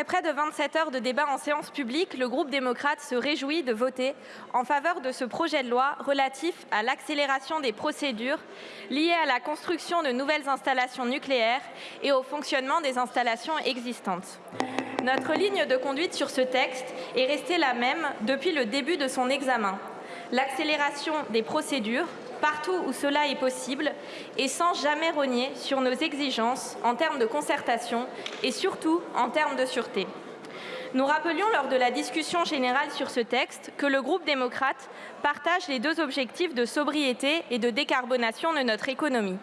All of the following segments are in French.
Après près de 27 heures de débat en séance publique, le groupe démocrate se réjouit de voter en faveur de ce projet de loi relatif à l'accélération des procédures liées à la construction de nouvelles installations nucléaires et au fonctionnement des installations existantes. Notre ligne de conduite sur ce texte est restée la même depuis le début de son examen. L'accélération des procédures, partout où cela est possible et sans jamais rogner sur nos exigences en termes de concertation et surtout en termes de sûreté. Nous rappelions lors de la discussion générale sur ce texte que le groupe démocrate partage les deux objectifs de sobriété et de décarbonation de notre économie.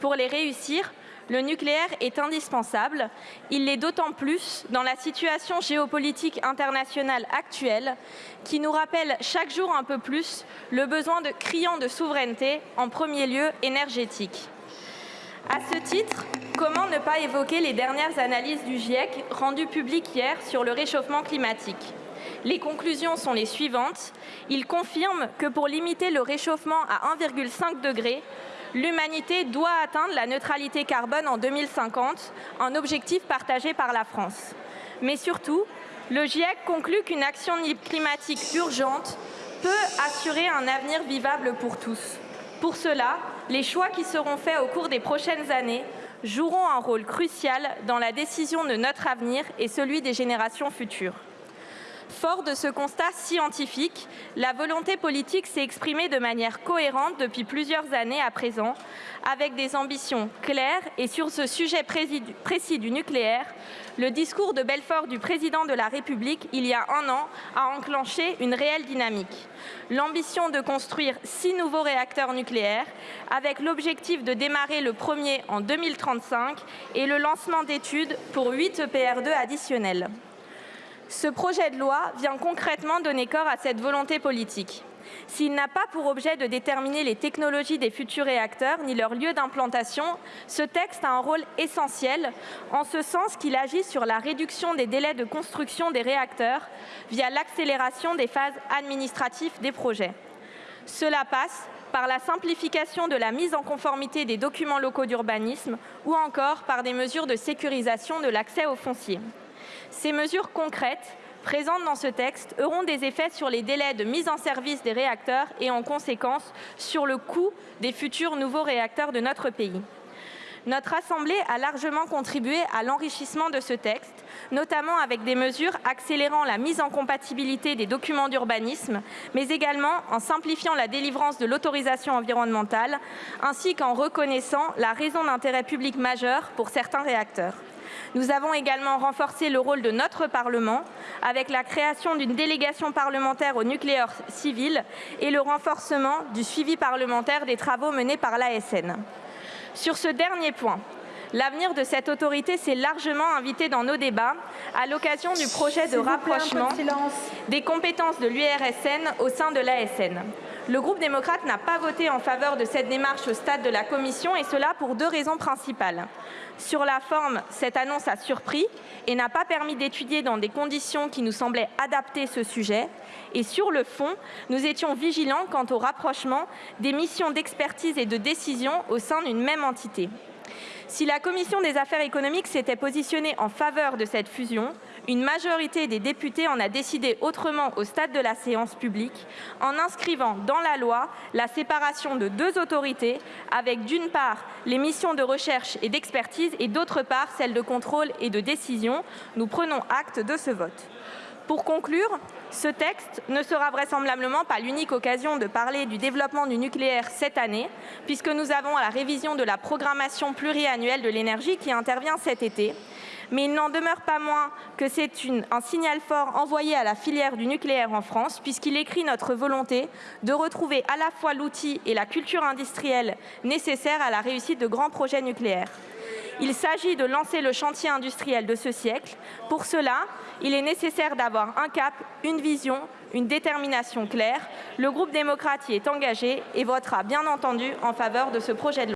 Pour les réussir, le nucléaire est indispensable. Il l'est d'autant plus dans la situation géopolitique internationale actuelle qui nous rappelle chaque jour un peu plus le besoin de criant de souveraineté, en premier lieu énergétique. À ce titre, comment ne pas évoquer les dernières analyses du GIEC rendues publiques hier sur le réchauffement climatique? Les conclusions sont les suivantes. Il confirme que pour limiter le réchauffement à 1,5 degré, l'humanité doit atteindre la neutralité carbone en 2050, un objectif partagé par la France. Mais surtout, le GIEC conclut qu'une action climatique urgente peut assurer un avenir vivable pour tous. Pour cela, les choix qui seront faits au cours des prochaines années joueront un rôle crucial dans la décision de notre avenir et celui des générations futures. Fort de ce constat scientifique, la volonté politique s'est exprimée de manière cohérente depuis plusieurs années à présent, avec des ambitions claires et sur ce sujet précis du nucléaire, le discours de Belfort du président de la République il y a un an a enclenché une réelle dynamique. L'ambition de construire six nouveaux réacteurs nucléaires avec l'objectif de démarrer le premier en 2035 et le lancement d'études pour huit EPR2 additionnels. Ce projet de loi vient concrètement donner corps à cette volonté politique. S'il n'a pas pour objet de déterminer les technologies des futurs réacteurs ni leur lieu d'implantation, ce texte a un rôle essentiel en ce sens qu'il agit sur la réduction des délais de construction des réacteurs via l'accélération des phases administratives des projets. Cela passe par la simplification de la mise en conformité des documents locaux d'urbanisme ou encore par des mesures de sécurisation de l'accès aux fonciers. Ces mesures concrètes présentes dans ce texte auront des effets sur les délais de mise en service des réacteurs et en conséquence sur le coût des futurs nouveaux réacteurs de notre pays. Notre Assemblée a largement contribué à l'enrichissement de ce texte, notamment avec des mesures accélérant la mise en compatibilité des documents d'urbanisme, mais également en simplifiant la délivrance de l'autorisation environnementale, ainsi qu'en reconnaissant la raison d'intérêt public majeur pour certains réacteurs. Nous avons également renforcé le rôle de notre Parlement avec la création d'une délégation parlementaire au nucléaire civil et le renforcement du suivi parlementaire des travaux menés par l'ASN. Sur ce dernier point, L'avenir de cette autorité s'est largement invité dans nos débats à l'occasion du projet de rapprochement des compétences de l'URSN au sein de l'ASN. Le groupe démocrate n'a pas voté en faveur de cette démarche au stade de la commission et cela pour deux raisons principales. Sur la forme, cette annonce a surpris et n'a pas permis d'étudier dans des conditions qui nous semblaient adapter ce sujet. Et sur le fond, nous étions vigilants quant au rapprochement des missions d'expertise et de décision au sein d'une même entité. Si la commission des affaires économiques s'était positionnée en faveur de cette fusion, une majorité des députés en a décidé autrement au stade de la séance publique, en inscrivant dans la loi la séparation de deux autorités, avec d'une part les missions de recherche et d'expertise et d'autre part celles de contrôle et de décision. Nous prenons acte de ce vote. Pour conclure, ce texte ne sera vraisemblablement pas l'unique occasion de parler du développement du nucléaire cette année, puisque nous avons la révision de la programmation pluriannuelle de l'énergie qui intervient cet été. Mais il n'en demeure pas moins que c'est un signal fort envoyé à la filière du nucléaire en France, puisqu'il écrit notre volonté de retrouver à la fois l'outil et la culture industrielle nécessaires à la réussite de grands projets nucléaires. Il s'agit de lancer le chantier industriel de ce siècle. Pour cela, il est nécessaire d'avoir un cap, une vision, une détermination claire. Le groupe démocrate y est engagé et votera bien entendu en faveur de ce projet de loi.